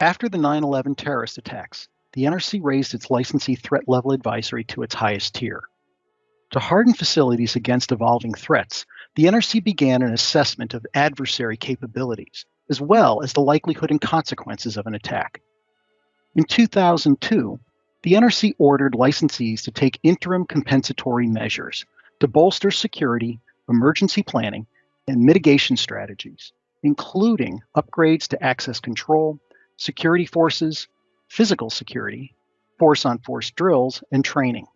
After the 9 11 terrorist attacks, the NRC raised its licensee threat level advisory to its highest tier. To harden facilities against evolving threats, the NRC began an assessment of adversary capabilities, as well as the likelihood and consequences of an attack. In 2002, the NRC ordered licensees to take interim compensatory measures to bolster security, emergency planning, and mitigation strategies, including upgrades to access control, security forces, physical security, force on force drills, and training.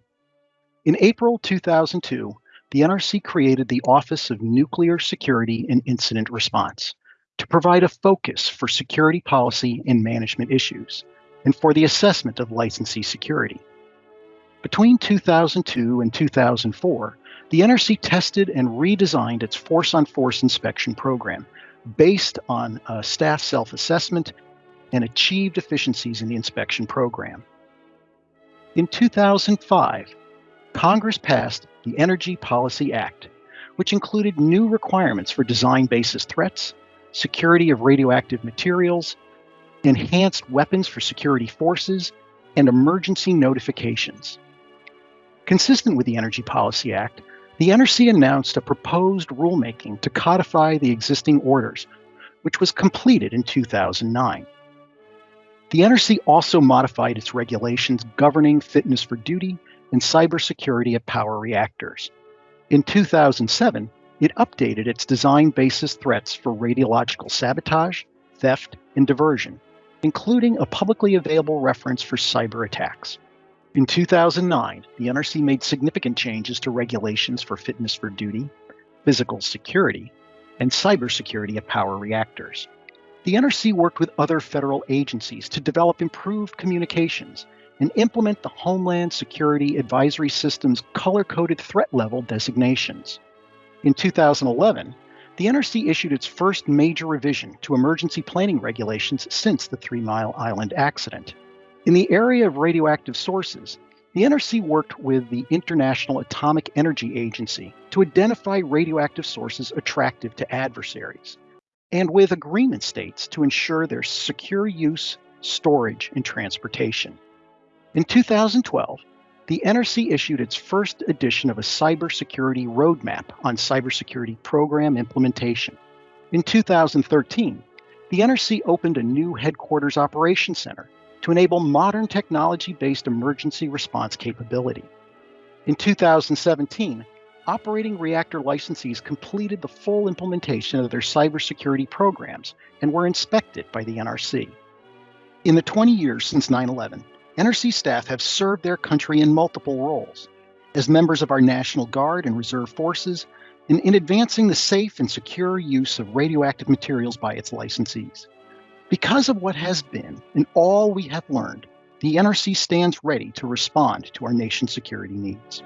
In April 2002, the NRC created the Office of Nuclear Security and Incident Response to provide a focus for security policy and management issues and for the assessment of licensee security. Between 2002 and 2004, the NRC tested and redesigned its force on force inspection program based on staff self assessment and achieved efficiencies in the inspection program. In 2005, Congress passed the Energy Policy Act, which included new requirements for design basis threats, security of radioactive materials, enhanced weapons for security forces, and emergency notifications. Consistent with the Energy Policy Act, the NRC announced a proposed rulemaking to codify the existing orders, which was completed in 2009. The NRC also modified its regulations governing fitness for duty and cybersecurity of power reactors. In 2007, it updated its design basis threats for radiological sabotage, theft, and diversion, including a publicly available reference for cyber attacks. In 2009, the NRC made significant changes to regulations for fitness for duty, physical security, and cybersecurity of power reactors. The NRC worked with other federal agencies to develop improved communications and implement the Homeland Security Advisory System's color coded threat level designations. In 2011, the NRC issued its first major revision to emergency planning regulations since the Three Mile Island accident. In the area of radioactive sources, the NRC worked with the International Atomic Energy Agency to identify radioactive sources attractive to adversaries and with agreement states to ensure their secure use, storage, and transportation. In 2012, the NRC issued its first edition of a cybersecurity roadmap on cybersecurity program implementation. In 2013, the NRC opened a new headquarters operations center to enable modern technology based emergency response capability. In 2017, operating reactor licensees completed the full implementation of their cybersecurity programs and were inspected by the NRC. In the 20 years since 9 11, NRC staff have served their country in multiple roles as members of our National Guard and Reserve Forces, and in advancing the safe and secure use of radioactive materials by its licensees. Because of what has been and all we have learned, the NRC stands ready to respond to our nation's security needs.